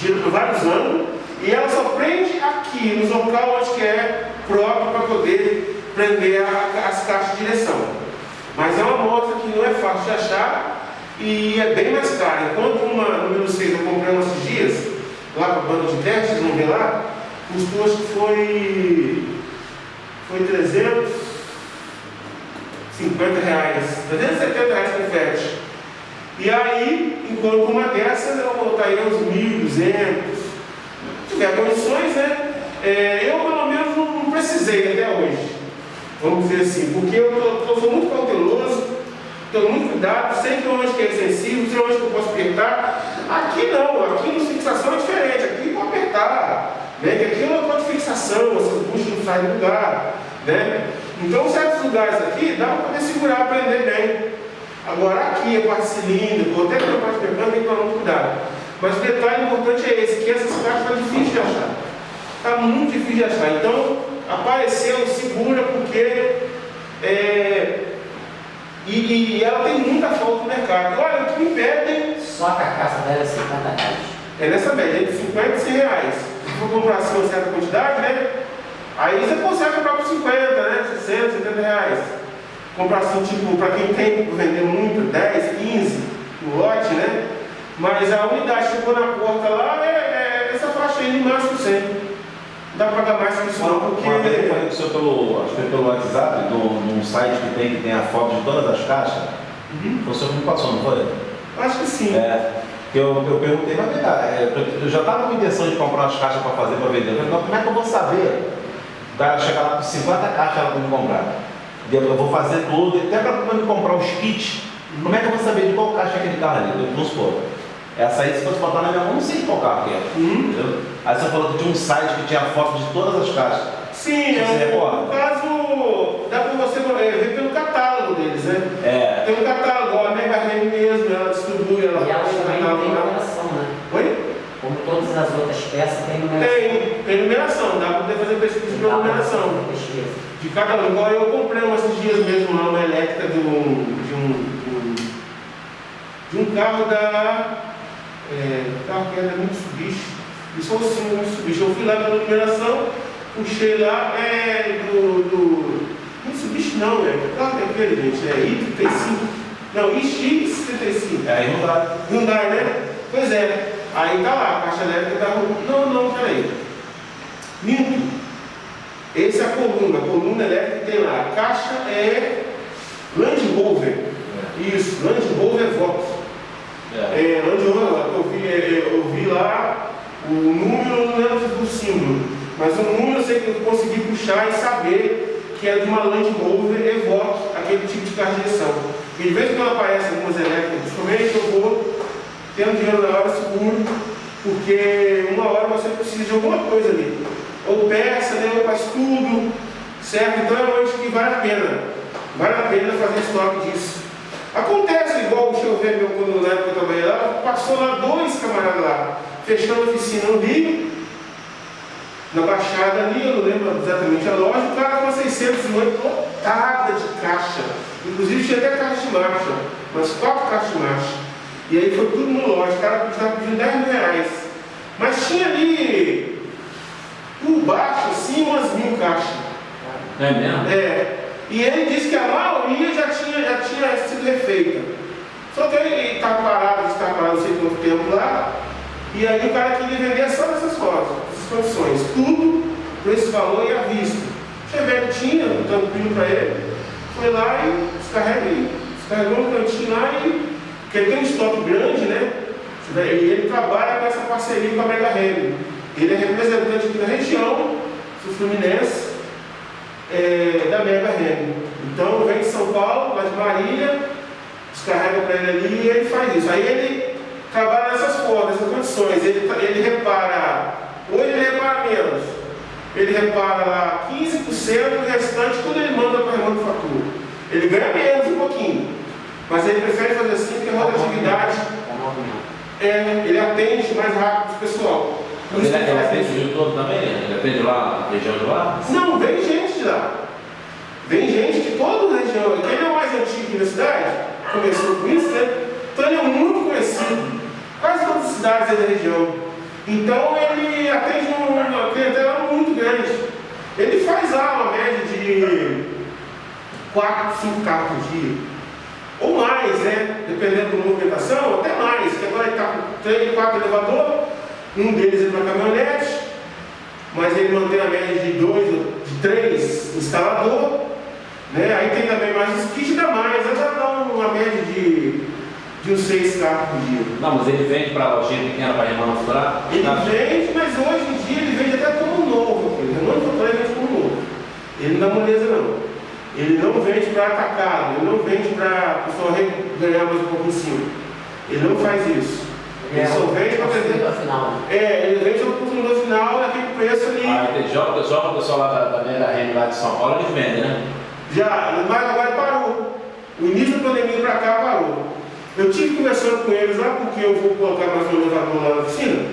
gira por vários anos, e ela só prende aqui, no local onde é próprio para poder prender a, as caixas de direção. Mas é uma moto que não é fácil de achar e é bem mais cara. Enquanto uma número 6 eu comprei umas dias, lá para o banco de teste, vocês vão ver lá, custou acho que foi, foi 350 reais, 370 reais com frete. E aí, enquanto uma dessas eu voltaria uns 1.200. Se tiver condições, né? É, eu pelo menos não, não, precisei até hoje. Vamos dizer assim, porque eu, tô, eu sou muito cauteloso, tenho muito cuidado, sei que onde que é sensível, sei onde que eu posso apertar. Aqui não, aqui no fixação é diferente, aqui vou apertar. Né? Aqui é uma de fixação, essas buchas não saem do lugar. Né? Então certos lugares aqui dá para poder segurar, aprender bem. Agora aqui a parte cilíndrica, até a parte mecânica tem que tomar muito cuidado. Mas o detalhe importante é esse, que essas caixas estão difíceis de achar. Está muito difícil de achar. Então, apareceu, segura, porque é, e, e, ela tem muita falta no mercado. Olha, o que me pedem. Só a carcaça dela é 50 reais. É nessa média, entre 50 e 100 reais. Se for comprar assim uma certa quantidade, né? Aí você consegue comprar por 50, né? 60, 70 reais comprar assim, tipo, para quem tem vender muito, 10, 15 no lote, né? Mas a unidade chegou na porta lá, é, é essa faixa aí de máximo 100. Não dá para pagar mais que isso não, porque... Uma vez eu falei com o senhor pelo, acho que pelo WhatsApp, num site que tem, que tem a foto de todas as caixas. Uhum. O senhor me passou, não foi? Acho que sim. É, eu, eu perguntei, mas vem é, eu já estava com intenção de comprar umas caixas para fazer, para vender. Eu falei, como é que eu vou saber? O cara chegar lá com 50 caixas ela tem que comprar eu vou fazer tudo, até para quando comprar os kits, como é que eu vou saber de qual caixa é aquele carro ali? Vamos supor. Essa aí, se fosse botar na minha mão, não sei qual carro que é. Uhum. Entendeu? Aí você falou que tinha um site que tinha foto de todas as caixas. Sim, é, no caso, dá para você é, ver pelo catálogo deles, né? É. Tem um catálogo, a Mega Remy mesmo, ela distribui, ela E elas também tem numeração, né? Oi? Como todas as outras peças, tem numeração. Tem, tem numeração, dá para poder fazer pesquisa pela numeração. Pesquisa de cada um. Igual eu comprei umas dias mesmo lá uma elétrica de um, de um, de um, carro da. É, carro que era da Mitsubishi. Isso é o símbolo Mitsubishi. Eu fui lá pela numeração, puxei lá, é do. do Mitsubishi não, é. Que carro é aquele, gente? É I35. Não, IX75. É Hyundai. Hyundai, né? Pois é. Aí tá lá, a caixa elétrica da. Não, não, peraí. Minto. Essa é a coluna, a coluna elétrica tem lá. A caixa é Land Rover. É. Isso, Land Rover Vox. É. É, Land Rover, eu vi, é, eu vi lá o número, não lembro do símbolo, mas o número eu sei que eu consegui puxar e saber que é de uma Land Rover Evoque, aquele tipo de carro de direção. E de vez em quando aparece algumas elétricas, principalmente eu vou tendo dinheiro na hora seguro, porque uma hora você precisa de alguma coisa ali ou peça, né, ou faz tudo, certo? Então é onde que vale a pena, vale a pena fazer estoque disso. Acontece igual, deixa eu ver meu na época eu trabalhei lá, passou lá dois camaradas lá, fechando a oficina no Rio, na Baixada ali, eu não lembro exatamente a loja, o cara com 608 lotada de caixa. Inclusive tinha até caixa de marcha, umas quatro caixas de marcha. E aí foi tudo no loja, o cara estava pedindo 10 mil reais. Mas tinha ali por baixo, assim, umas mil caixas. É mesmo? É. E ele disse que a maioria já tinha, já tinha sido refeita. Só que ele estava parado, estava parado não sei quanto tempo lá, e aí o cara queria vender só essas coisas, essas condições. Tudo por esse valor e à vista. O Chevette tinha, tranquilo para ele, foi lá e descarreguei. Descarregou no cantinho lá e. Porque ele tem um estoque grande, né? E ele trabalha com essa parceria com a Mega Remy. Ele é representante aqui da região do Fluminense, é, da Mega Remy. Então vem de São Paulo, lá de Marília, descarrega para ele ali e ele faz isso. Aí ele trabalha nessas formas, nessas condições. Ele, ele repara, ou ele repara menos. Ele repara lá 15%, o restante tudo ele manda para a manufatura. Ele ganha menos um pouquinho. Mas ele prefere fazer assim porque a rotatividade é, ele atende mais rápido o pessoal. Mas ele, ele atende o todo também? Ele atende lá, região de lá? Não, vem gente de lá. Vem gente de toda a região. Ele é o mais antigo na cidade, começou com isso, né? Então ele é muito conhecido. Quase todas as cidades da região. Então ele atende uma clientela muito grande. Ele faz aula média de 4, 5 carros por dia. Ou mais, né? Dependendo da movimentação, até mais. Que agora ele está com 3, 4 elevadores, um deles é para caminhonete, mas ele mantém a média de 2, de 3 instalador. Né? Aí tem também mais os kits, dá mais, já dá uma média de de uns seis carros por dia. Não, mas ele vende para a lojinha pequena para remanufaturar? Ele tá. vende, mas hoje em dia ele vende até como novo. Ele não vende como novo. Ele não dá moleza não. Ele não vende para atacado, ele não vende para o pessoal ganhar mais um pouco em cima. Ele não faz isso. Ele é, só vende para vender. Final. É, ele vende ao consumidor final naquele preço ali. Ah, entendi. Joga, joga o pessoal lá da, da Mega Rene lá de São Paulo, eles vendem, né? Já, mas agora parou. O início da pandemia para cá parou. Eu tive conversando com eles lá porque eu vou colocar mais um elevador lá na oficina.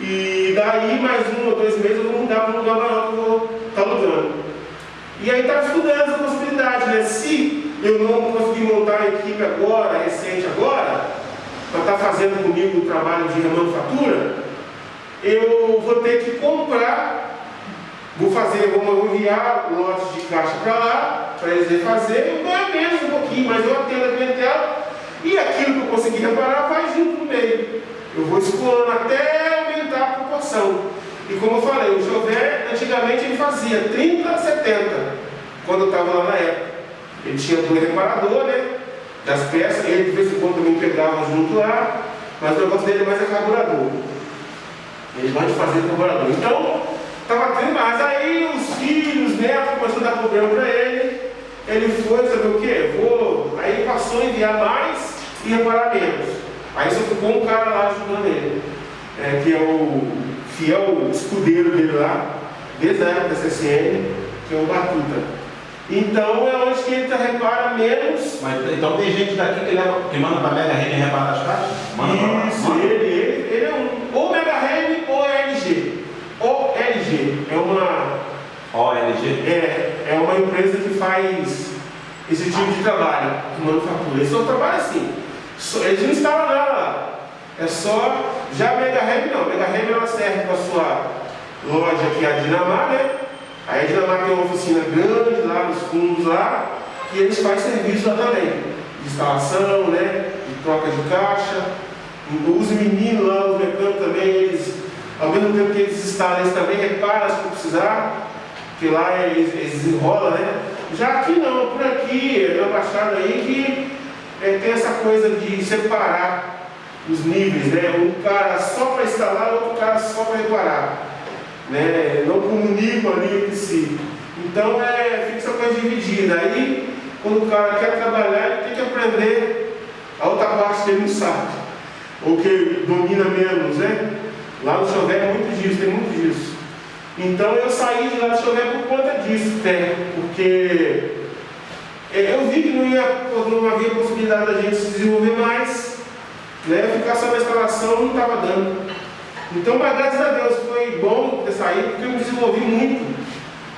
E daí mais um ou dois meses eu vou mudar para um lugar maior que eu vou estar tá alugando. E aí estava estudando essa possibilidade, né? Se eu não conseguir montar a equipe agora, recente agora, para estar tá fazendo comigo o trabalho de remanufatura, eu vou ter que comprar, vou fazer, vou enviar lotes de caixa para lá, para eles refazer, eu ganho menos um pouquinho, mas eu atendo a clientela e aquilo que eu consegui reparar vai junto no meio. Eu vou escoando até aumentar a proporção. E como eu falei, o Jové, antigamente ele fazia 30 a 70, quando eu estava lá na época. Ele tinha dois reparadores, né? Das peças, ele de vez em quando também pegava junto lá, mas o negócio dele mais é carburador. Ele vai fazer carburador. Então, estava tendo mais. Aí os filhos, os netos começaram a dar problema para ele. Ele foi, sabe o quê? Vou. Aí passou a enviar mais e reparar menos. Aí só ficou um cara lá ajudando ele, é, que é o fiel escudeiro dele lá, desde a época da CSN, que é o Batuta. Então é onde que ele repara menos. Mas, então tem gente daqui que, leva, que manda para Mega Rene reparar as caixas? Manda Isso, ele, ele, ele é um. Ou Mega Rene ou LG. Ou LG. É uma. OLG? É, é uma empresa que faz esse tipo de trabalho, de manufatura. Eles só trabalham assim. Eles não instalam nada lá. É só. Já a Mega Rem não. A Mega Rem ela serve para a sua loja aqui, a Dinamar, né? A Dinamar tem uma oficina grande lá nos fundos lá, e eles fazem serviço lá também. De instalação, né? De troca de caixa. Os meninos lá, os mecânicos também, eles, ao mesmo tempo que eles instalam, eles também reparam se precisar, que lá eles, eles enrolam, né? Já aqui não, por aqui, na Baixada aí, que é, tem essa coisa de separar os níveis, né? Um cara só para instalar, outro cara só para reparar. Né? Não comunicam ali entre si. Então é, fica essa coisa dividida. Aí, quando o cara quer trabalhar, ele tem que aprender a outra parte que ele não sabe, ou que domina menos, né? Lá no Chové é muito disso, tem muito disso. Então eu saí de lá do Chové por conta disso, até, porque é, eu vi que não, ia, não havia possibilidade da gente se desenvolver mais, né? ficar só na instalação não estava dando. Então, mas graças a Deus foi bom ter saído, porque eu me desenvolvi muito.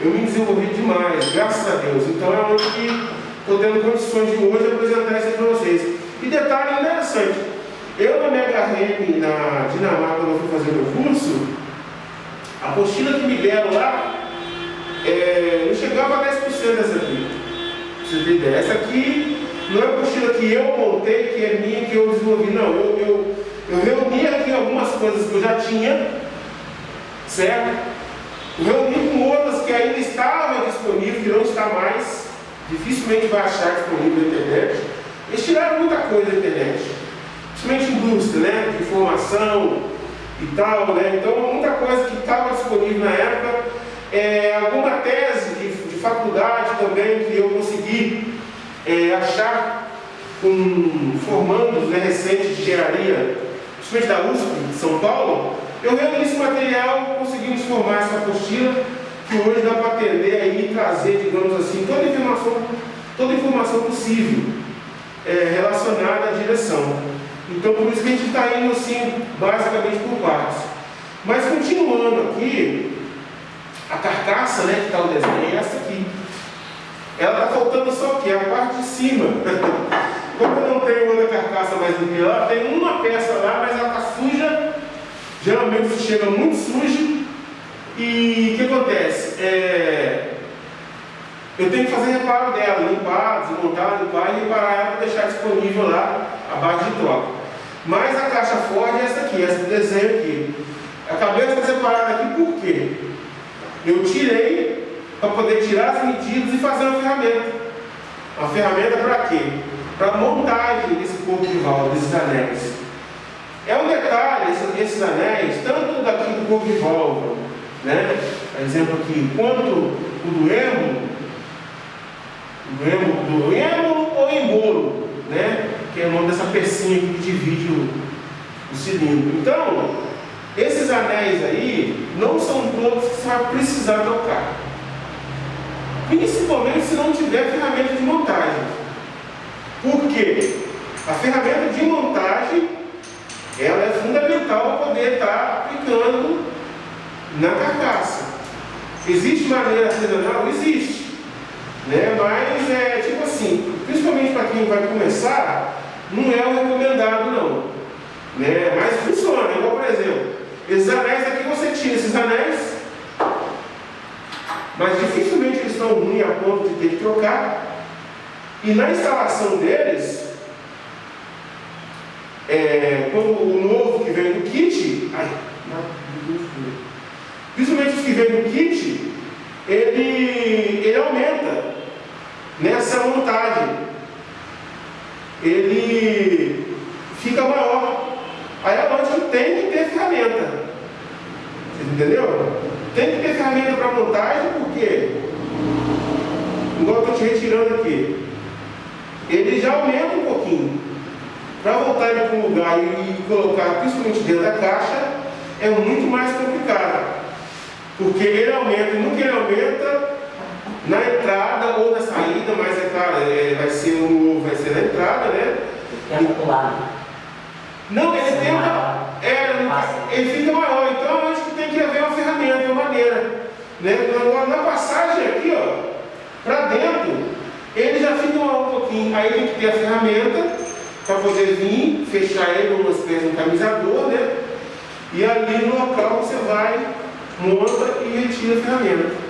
Eu me desenvolvi demais, graças a Deus. Então é onde que estou tendo condições de hoje apresentar isso para vocês. E detalhe interessante, eu na minha carreira na Dinamarca, quando eu fui fazer meu curso, a apostila que me deram lá é, não chegava a 10% dessa aqui você ter ideia. Essa aqui não é a apostila que eu montei, que é minha, que eu desenvolvi, não. Eu, eu, eu reuni aqui algumas coisas que eu já tinha, certo? Eu reuni com outras que ainda estavam disponíveis, que não está mais, dificilmente vai achar disponível na internet. Eles tiraram muita coisa da internet, principalmente indústria, né? De informação e tal, né? Então muita coisa que estava disponível na época, é, alguma tese de faculdade também que eu consegui é, achar com formandos né, recentes de engenharia, principalmente da USP de São Paulo, eu reuni esse material, conseguimos formar essa apostila que hoje dá para atender aí e trazer, digamos assim, toda a informação, toda a informação possível é, relacionada à direção. Então por isso que a gente está indo assim, basicamente por partes. Mas continuando aqui, a carcaça, né, que está o desenho, é essa aqui. Ela está faltando só o quê? A parte de cima. Como eu não tenho outra carcaça mais do que ela, tem uma peça lá, mas ela está suja Geralmente chega muito sujo e o que acontece? É, eu tenho que fazer reparo dela, limpar, desmontar, limpar e reparar ela para deixar disponível lá a base de troca. Mas a caixa Ford é essa aqui, essa do desenho aqui. Acabei de fazer parada aqui por quê? Eu tirei para poder tirar as medidas e fazer uma ferramenta. Uma ferramenta para quê? Para montagem desse corpo de válvula, desses anéis. É um detalhe, esses, anéis, tanto daqui do corpo de válvula, né? exemplo aqui, quanto o do êmbolo, do êmbolo, do êmbolo ou embolo, né? que é o nome dessa pecinha que divide o, o cilindro. Então, esses anéis aí não são todos que você vai precisar trocar. Principalmente se não tiver ferramenta de montagem. Por quê? A ferramenta de montagem ela é fundamental para poder estar aplicando na carcaça. Existe maneira artesanal? Existe. Né? Mas é tipo assim, principalmente para quem vai começar, não é o recomendado não. Né? Mas funciona, igual por exemplo, esses anéis aqui você tira esses anéis, mas dificilmente estão ruins a ponto de ter que trocar. E na instalação deles, é, quando o novo que vem do kit, ai, principalmente os que vêm do kit, ele, ele aumenta nessa montagem. Ele fica maior. Aí lógico que tem que ter ferramenta. Entenderam? Tem que ter ferramenta para montagem, porque, igual eu estou te retirando aqui, ele já aumenta um pouquinho. Para voltar ele para um lugar e colocar principalmente dentro da caixa, é muito mais complicado. Porque ele aumenta, nunca ele aumenta na entrada ou na saída, mas é claro, é, vai ser no, vai ser na entrada, né? Tenta pular. Não, ele tenta. É, ele fica maior, então eu acho que tem que haver uma ferramenta, uma maneira. Né? Agora, na passagem aqui, ó, para dentro, ele já fica um pouquinho. Aí tem que ter a ferramenta para poder vir, fechar ele espécie de um camizador, né? E ali no local você vai, monta e retira a ferramenta.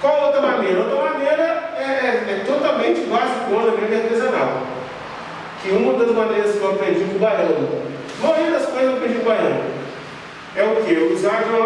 Qual outra maneira? Outra maneira é, é, é totalmente basicona, mesmo artesanal. Que uma das maneiras que eu aprendi com o baiano, a maioria das coisas eu aprendi com o baiano, é o que? Usar uma